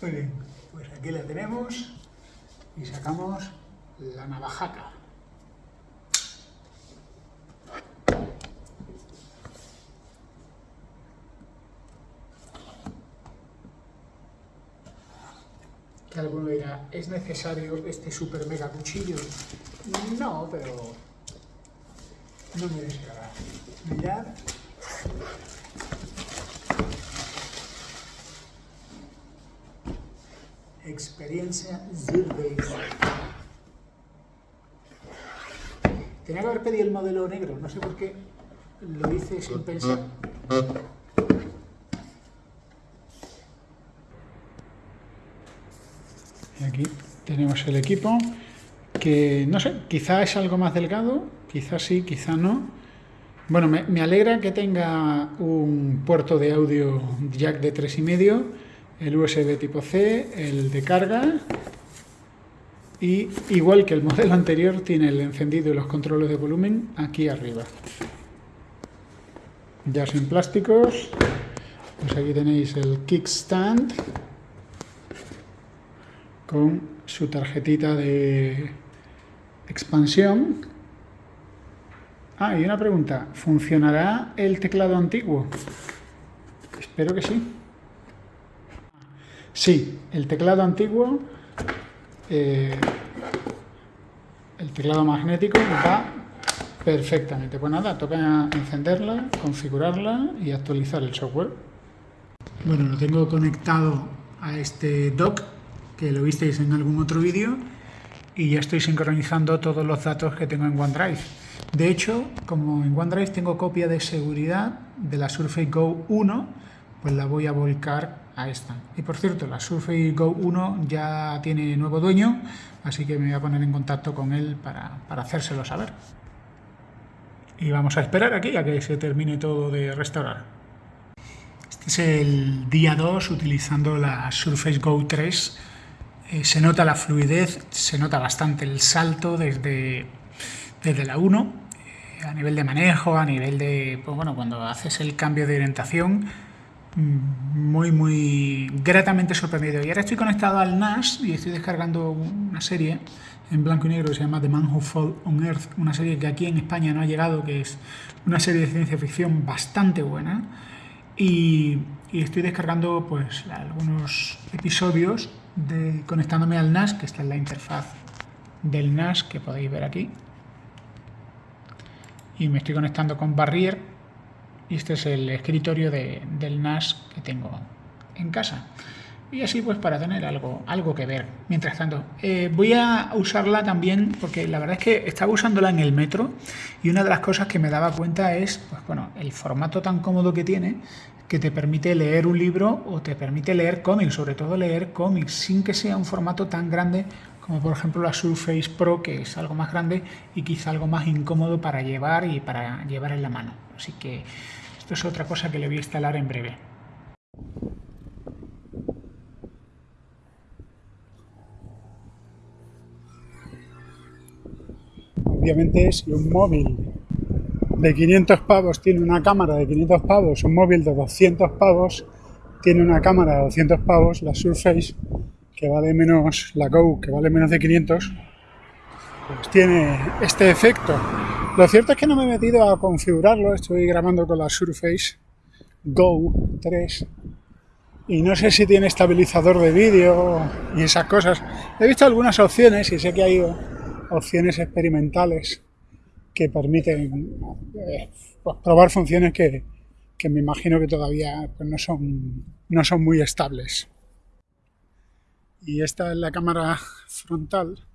Muy bien, pues aquí la tenemos y sacamos la navajaca. Que alguno dirá, ¿es necesario este super mega cuchillo? No, pero no me descarga. Mirad. Experiencia Zirbe. Tenía que haber pedido el modelo negro, no sé por qué lo hice sin pensar. Y aquí tenemos el equipo, que no sé, quizá es algo más delgado, quizá sí, quizá no. Bueno, me, me alegra que tenga un puerto de audio jack de 3,5, el USB tipo C, el de carga, y igual que el modelo anterior tiene el encendido y los controles de volumen aquí arriba. Ya sin plásticos, pues aquí tenéis el kickstand con su tarjetita de expansión. Ah, y una pregunta, ¿funcionará el teclado antiguo? Espero que sí. Sí, el teclado antiguo, eh, el teclado magnético va perfectamente. Pues nada, toca encenderla, configurarla y actualizar el software. Bueno, lo tengo conectado a este dock que lo visteis en algún otro vídeo y ya estoy sincronizando todos los datos que tengo en OneDrive. De hecho, como en OneDrive tengo copia de seguridad de la Surface Go 1, pues la voy a volcar a esta. Y por cierto, la Surface Go 1 ya tiene nuevo dueño, así que me voy a poner en contacto con él para, para hacérselo saber. Y vamos a esperar aquí a que se termine todo de restaurar. Este es el día 2 utilizando la Surface Go 3 eh, se nota la fluidez, se nota bastante el salto desde, desde la 1, eh, a nivel de manejo, a nivel de, pues bueno, cuando haces el cambio de orientación, muy, muy gratamente sorprendido. Y ahora estoy conectado al NAS y estoy descargando una serie en blanco y negro que se llama The Man Who Fell on Earth, una serie que aquí en España no ha llegado, que es una serie de ciencia ficción bastante buena. Y, y estoy descargando pues algunos episodios de, conectándome al NAS, que esta es la interfaz del NAS que podéis ver aquí. Y me estoy conectando con Barrier y este es el escritorio de, del NAS que tengo en casa. Y así pues para tener algo, algo que ver. Mientras tanto, eh, voy a usarla también porque la verdad es que estaba usándola en el metro y una de las cosas que me daba cuenta es pues, bueno, el formato tan cómodo que tiene que te permite leer un libro o te permite leer cómics, sobre todo leer cómics, sin que sea un formato tan grande como por ejemplo la Surface Pro, que es algo más grande y quizá algo más incómodo para llevar y para llevar en la mano. Así que esto es otra cosa que le voy a instalar en breve. Obviamente si un móvil de 500 pavos tiene una cámara de 500 pavos, un móvil de 200 pavos tiene una cámara de 200 pavos, la Surface, que vale menos, la Go, que vale menos de 500, pues tiene este efecto. Lo cierto es que no me he metido a configurarlo, estoy grabando con la Surface Go 3 y no sé si tiene estabilizador de vídeo y esas cosas. He visto algunas opciones y sé que hay opciones experimentales que permiten eh, pues, probar funciones que, que, me imagino que todavía pues, no, son, no son muy estables. Y esta es la cámara frontal,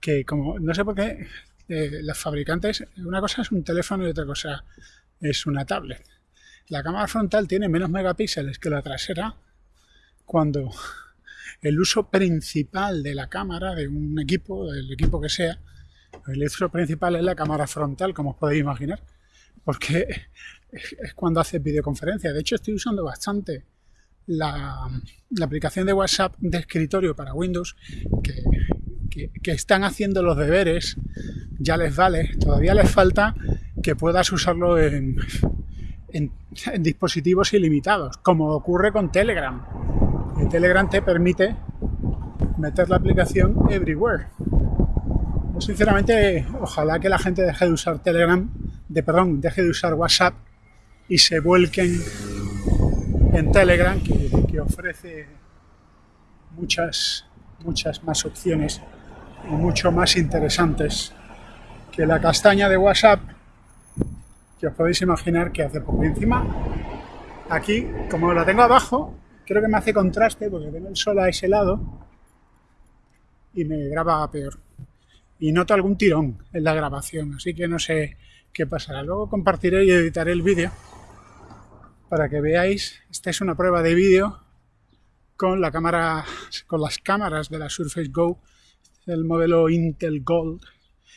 que como no sé por qué eh, los fabricantes, una cosa es un teléfono y otra cosa es una tablet. La cámara frontal tiene menos megapíxeles que la trasera cuando el uso principal de la cámara de un equipo, del equipo que sea, el uso principal es la cámara frontal, como os podéis imaginar, porque es cuando hace videoconferencia. De hecho, estoy usando bastante la, aplicación de WhatsApp de escritorio para Windows, que, que, están haciendo los deberes, ya les vale. Todavía les falta que puedas usarlo en, dispositivos ilimitados, como ocurre con Telegram. Telegram te permite meter la aplicación everywhere. Sinceramente, ojalá que la gente deje de usar Telegram, de perdón, deje de usar WhatsApp y se vuelquen en Telegram, que, que ofrece muchas, muchas más opciones y mucho más interesantes que la castaña de WhatsApp que os podéis imaginar que hace poco. encima, aquí, como la tengo abajo, creo que me hace contraste porque tengo el sol a ese lado y me graba peor. Y noto algún tirón en la grabación, así que no sé qué pasará. Luego compartiré y editaré el vídeo para que veáis. Esta es una prueba de vídeo con la cámara, con las cámaras de la Surface Go, el modelo Intel Gold,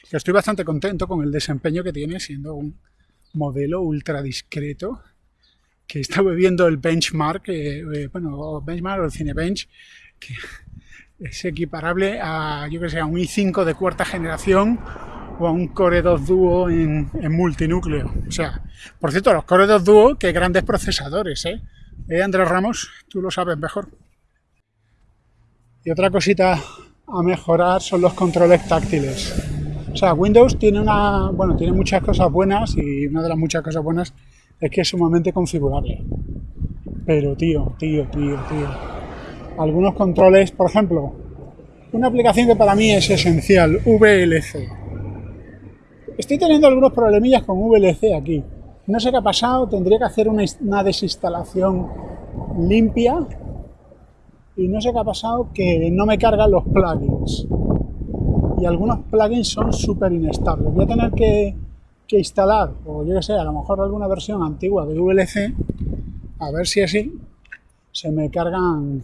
que estoy bastante contento con el desempeño que tiene, siendo un modelo ultra discreto que está viendo el benchmark, eh, eh, bueno, benchmark o el Cinebench, que es equiparable a, yo que sé, a un i5 de cuarta generación o a un Core 2 Duo en, multinúcleo. O sea, por cierto, los Core 2 Duo, qué grandes procesadores, ¿eh? ¿eh? Andrés Ramos? Tú lo sabes mejor. Y otra cosita a mejorar son los controles táctiles. O sea, Windows tiene una, bueno, tiene muchas cosas buenas y una de las muchas cosas buenas es que es sumamente configurable. Pero tío, tío, tío, tío. Algunos controles, por ejemplo, una aplicación que para mí es esencial, VLC. Estoy teniendo algunos problemillas con VLC aquí. No sé qué ha pasado, tendría que hacer una, una desinstalación limpia y no sé qué ha pasado que no me cargan los plugins y algunos plugins son súper inestables. Voy a tener que, instalar, o yo que sé, a lo mejor alguna versión antigua de VLC, a ver si así se me cargan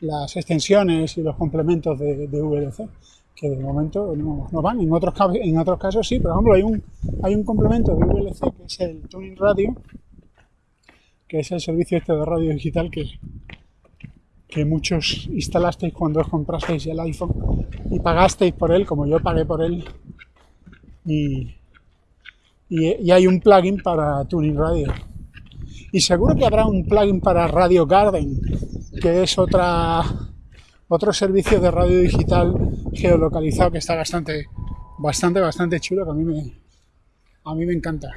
las extensiones y los complementos de, VLC, que de momento no, van. En otros, en otros casos sí, por ejemplo, hay un, hay un complemento de VLC que es el Tuning Radio, que es el servicio este de radio digital que, que muchos instalasteis cuando os comprasteis el iPhone y pagasteis por él, como yo pagué por él. Y, y, hay un plugin para Tuning Radio. Y seguro que habrá un plugin para Radio Garden, que es otra, otro servicio de radio digital geolocalizado que está bastante, bastante, bastante chulo, que a mí me, a mí me encanta.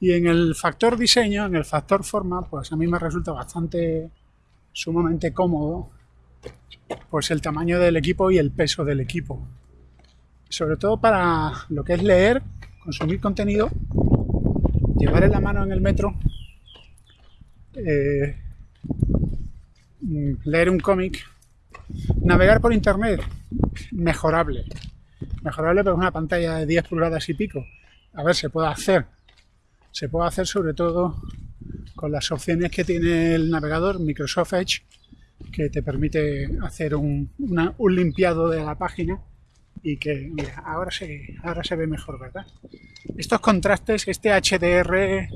Y en el factor diseño, en el factor forma, pues a mí me resulta bastante sumamente cómodo, pues el tamaño del equipo y el peso del equipo. Sobre todo para lo que es leer, consumir contenido, llevar en la mano en el metro, eh, leer un cómic, navegar por internet, mejorable. Mejorable pero una pantalla de 10 pulgadas y pico. A ver, se puede hacer. Se puede hacer sobre todo con las opciones que tiene el navegador Microsoft Edge, que te permite hacer un, limpiado de la página y que, ahora se, ahora se ve mejor, ¿verdad? Estos contrastes, este HDR,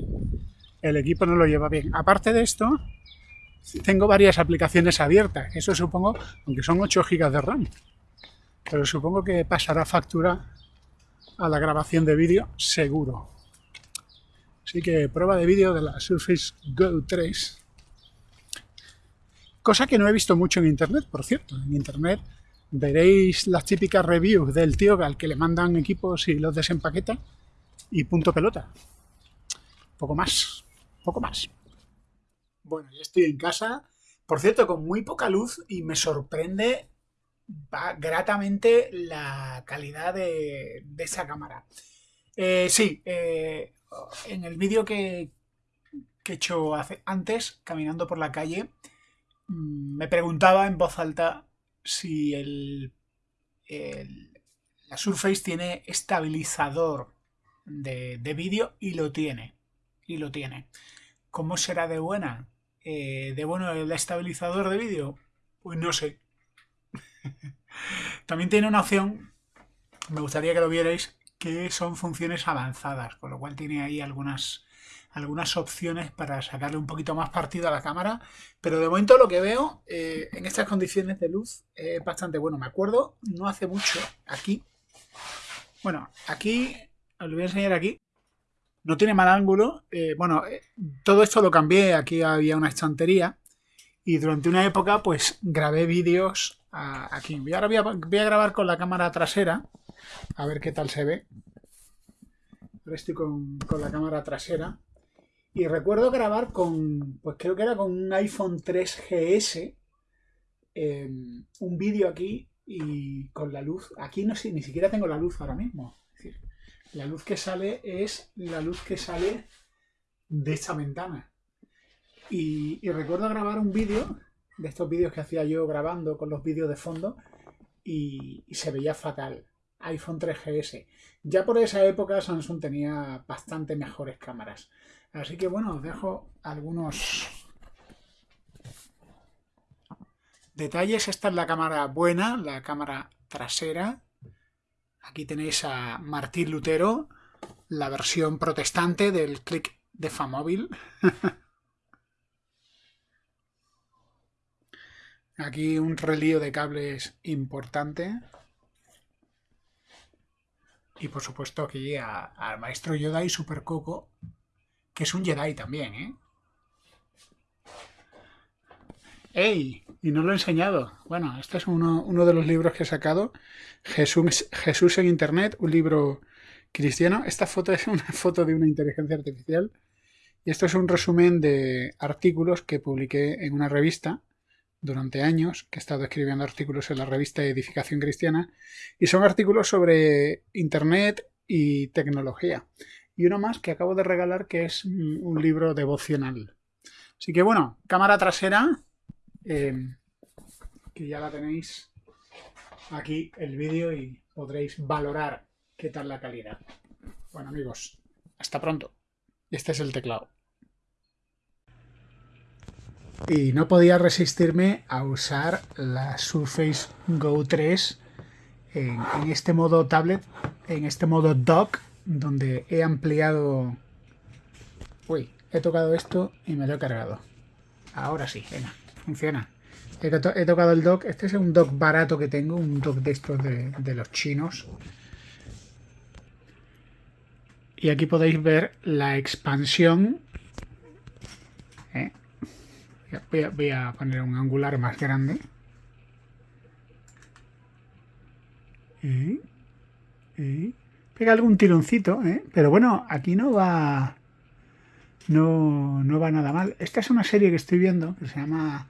el equipo no lo lleva bien. Aparte de esto, tengo varias aplicaciones abiertas. Eso supongo, aunque son 8 GB de RAM, pero supongo que pasará factura a la grabación de vídeo seguro. Así que prueba de vídeo de la Surface Go 3. Cosa que no he visto mucho en internet, por cierto. En internet veréis las típicas reviews del tío al que le mandan equipos y los desempaqueta y punto pelota. Poco más, poco más. Bueno, ya estoy en casa. Por cierto, con muy poca luz y me sorprende gratamente la calidad de, esa cámara. Eh, sí, eh, en el vídeo que, he hecho antes, caminando por la calle, mm, me preguntaba en voz alta si el, la Surface tiene estabilizador de, vídeo y lo tiene. Y lo tiene. ¿Cómo será de buena? Eh, ¿De bueno el estabilizador de vídeo? Pues no sé. También tiene una opción, me gustaría que lo vierais, que son funciones avanzadas, con lo cual tiene ahí algunas, algunas opciones para sacarle un poquito más partido a la cámara, pero de momento lo que veo eh, en estas condiciones de luz es bastante bueno. Me acuerdo no hace mucho aquí, bueno, aquí, os lo voy a enseñar aquí, no tiene mal ángulo. Eh, bueno, eh, todo esto lo cambié, aquí había una estantería y durante una época pues grabé vídeos aquí. Ahora voy a, voy a grabar con la cámara trasera, a ver qué tal se ve. Ahora estoy con, la cámara trasera. Y recuerdo grabar con, pues creo que era con un iPhone 3GS, em, un vídeo aquí y con la luz. Aquí no sé, ni siquiera tengo la luz ahora mismo. la luz que sale es la luz que sale de esta ventana. Y, recuerdo grabar un vídeo, de estos vídeos que hacía yo grabando con los vídeos de fondo, y, se veía fatal. iPhone 3GS. Ya por esa época Samsung tenía bastante mejores cámaras. Así que bueno, os dejo algunos detalles. Esta es la cámara buena, la cámara trasera. Aquí tenéis a Martín Lutero, la versión protestante del click de Famóvil. Aquí un relío de cables importante. Y por supuesto aquí al maestro Yoda y Super Coco, que es un Jedi también, ¿eh? ¡Ey! Y no lo he enseñado. Bueno, este es uno, de los libros que he sacado. Jesús, Jesús en Internet, un libro cristiano. Esta foto es una foto de una inteligencia artificial. Y esto es un resumen de artículos que publiqué en una revista durante años, que he estado escribiendo artículos en la revista Edificación Cristiana, y son artículos sobre Internet y tecnología. Y uno más que acabo de regalar que es un libro devocional. Así que bueno, cámara trasera, em, que ya la tenéis aquí el vídeo y podréis valorar qué tal la calidad. Bueno amigos, hasta pronto. Este es el teclado y no podía resistirme a usar la Surface Go 3 en, este modo tablet, en este modo dock, donde he ampliado... Uy, he tocado esto y me lo he cargado. Ahora sí, venga, funciona. He, tocado el dock, este es un dock barato que tengo, un dock de estos de, de los chinos. Y aquí podéis ver la expansión Voy a, poner un angular más grande. pega algún tironcito, ¿eh? pero bueno, aquí no va no, no va nada mal. Esta es una serie que estoy viendo que se llama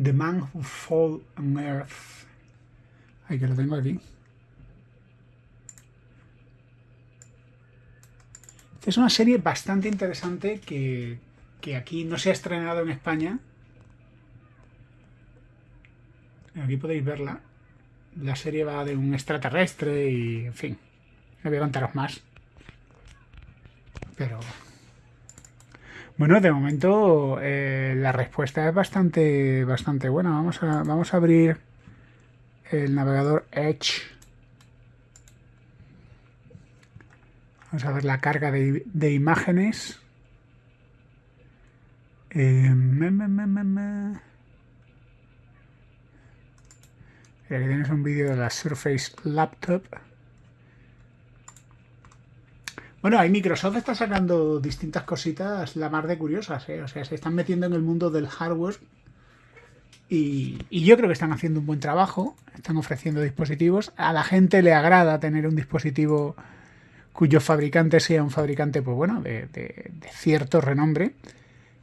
The Man Who Fall on Earth. Ahí que lo tengo aquí. Esta es una serie bastante interesante que, que aquí no se ha estrenado en España Aquí podéis verla. La serie va de un extraterrestre y, en fin, no voy a contaros más. Pero... Bueno, de momento eh, la respuesta es bastante, bastante buena. Vamos a, vamos a abrir el navegador Edge. Vamos a ver la carga de, imágenes. Eh, aquí tienes un vídeo de la Surface Laptop. Bueno, ahí Microsoft está sacando distintas cositas la más de curiosas, ¿eh? O sea, se están metiendo en el mundo del hardware y, yo creo que están haciendo un buen trabajo, están ofreciendo dispositivos. A la gente le agrada tener un dispositivo cuyo fabricante sea un fabricante, pues bueno, de, de cierto renombre.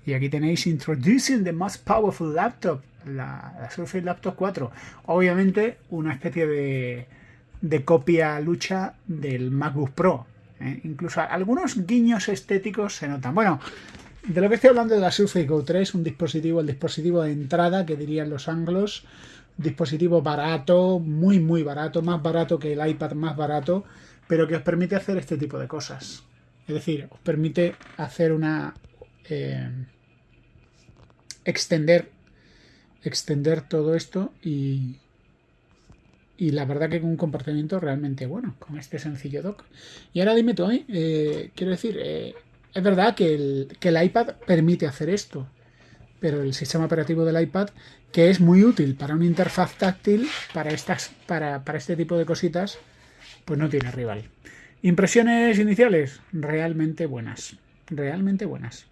Y aquí tenéis Introducing the Most Powerful Laptop la, Surface Laptop 4. Obviamente una especie de, de copia lucha del MacBook Pro. ¿eh? Incluso algunos guiños estéticos se notan. Bueno, de lo que estoy hablando de la Surface Go 3, un dispositivo, el dispositivo de entrada que dirían los anglos, dispositivo barato, muy muy barato, más barato que el iPad más barato, pero que os permite hacer este tipo de cosas. Es decir, os permite hacer una... Eh, extender extender todo esto y, y la verdad que con un comportamiento realmente bueno, con este sencillo dock. Y ahora dime tú, ¿eh? quiero decir, eh, es verdad que el, que el iPad permite hacer esto, pero el sistema operativo del iPad, que es muy útil para una interfaz táctil, para, estas, para, para este tipo de cositas, pues no tiene rival. Impresiones iniciales, realmente buenas, realmente buenas.